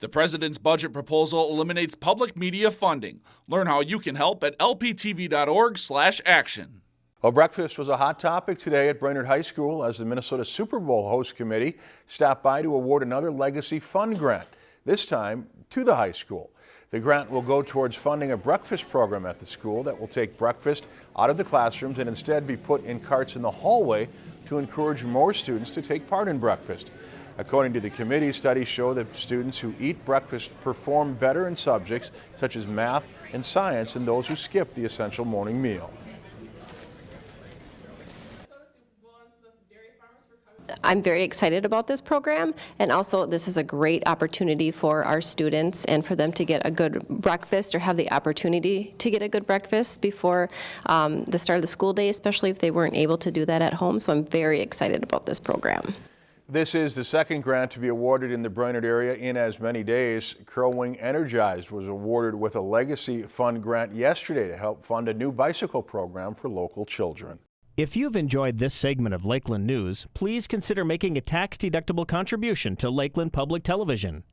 The president's budget proposal eliminates public media funding. Learn how you can help at lptv.org/action. Well, breakfast was a hot topic today at Brainerd High School as the Minnesota Super Bowl host committee stopped by to award another Legacy Fund grant, this time to the high school. The grant will go towards funding a breakfast program at the school that will take breakfast out of the classrooms and instead be put in carts in the hallway to encourage more students to take part in breakfast. According to the committee, studies show that students who eat breakfast perform better in subjects such as math and science than those who skip the essential morning meal. I'm very excited about this program, and also this is a great opportunity for our students and for them to get a good breakfast or have the opportunity to get a good breakfast before um, the start of the school day, especially if they weren't able to do that at home. So I'm very excited about this program. This is the second grant to be awarded in the Brainerd area in as many days. Crow Wing Energized was awarded with a Legacy Fund grant yesterday to help fund a new bicycle program for local children. If you've enjoyed this segment of Lakeland News, please consider making a tax-deductible contribution to Lakeland Public Television.